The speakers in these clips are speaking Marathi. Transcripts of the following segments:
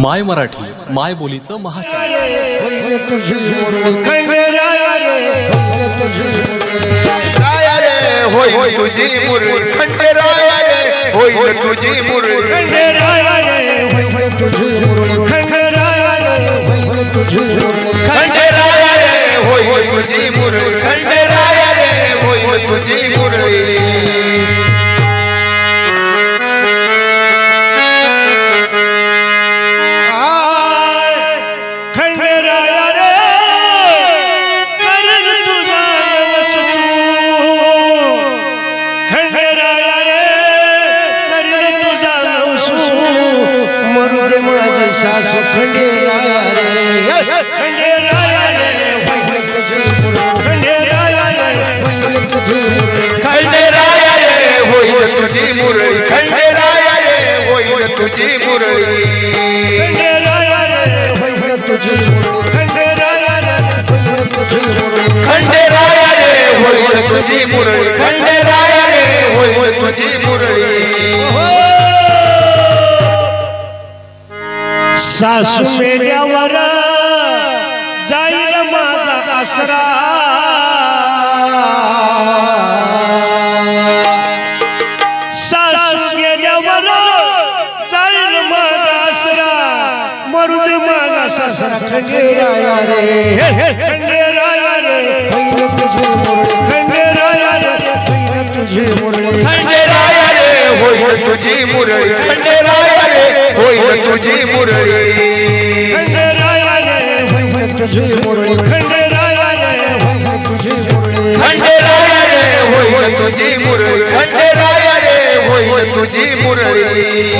माय मराठी माय बोलीचं होईल तुझी मुरळी खंडेराया होईल तुझी मुरळी खंडेराया रे होईल तुझी मुरळी खंडेराया रे होईल तुझी मुरळी खंडेराया रे होईल तुझी मुरळी खंडेराया रे होईल तुझी मुरळी खंडेराया रे करण तुझा वसू मरू दे माझे सासू खंडेराया रे खंडेराया रे होईल तुझी मुरळी खंडेराया रे होईल तुझी मुरळी. खंडेराया रे होईल तुझी मुरळी. खंडेराया रे होईल तुझी मुरळी. खंडेराया रे होईल तुझी मुरळी. सासू मेल्यावर जाईल माझा आसरा. सासू गेल्यावर जाईल माझा आसरा. मरुद माझा ससरा खंडेराया रे. तुझी मुरळी. होईल तुझी मुरळी. होईल तुझी मुरळी. होईल तुझी मुरळी. होईल तुझी मुरळी.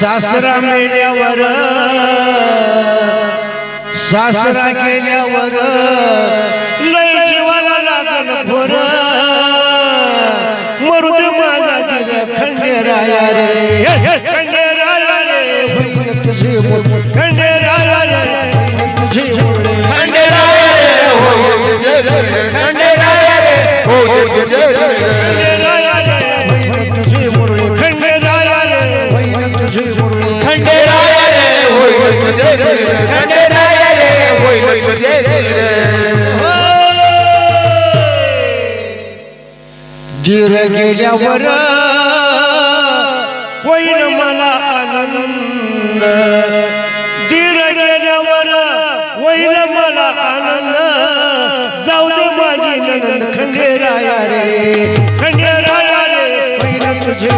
सासरा मेल्यावर. सासरा केल्यावर तुझे रे होईल तुझे धीर गेल्यावर होईल मला आनंद. धीर गेल्यावर होईल मला आनंद. जाऊ दे माझी नंद खंडेराया रे. खंडेराया रे होईल तुझी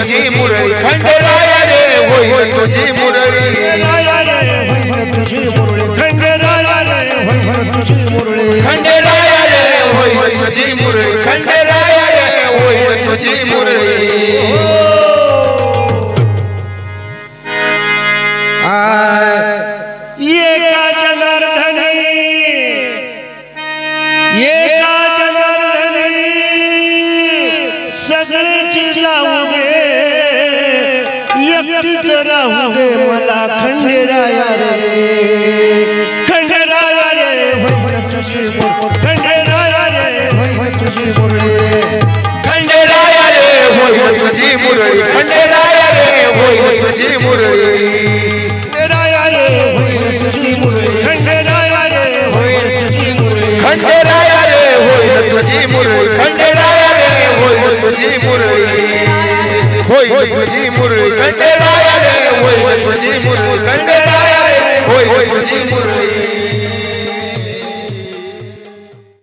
तुझी मुरळी खंडेराया रे होईल तुझी मुरळी खंडेराया रे होईल तुझी मुरळी खंडेराया रे होईल तुझी राहू दे मला खंडेराया रे. खंडेराया रे. होईल तुझी मुरळी. खंडेराया रे. होय तुझी मुरळी. खंडेराया रे. होय तुझी मुरळी. खंडेराया रे. होईल तुझी मुरळी. खंडेराया रे. होईल तुझी मुरळी. खंडेराया रे. होईल तुझी मुरळी. खंडेराया होईल तुझी मुरळी. खंडेराया Liverpool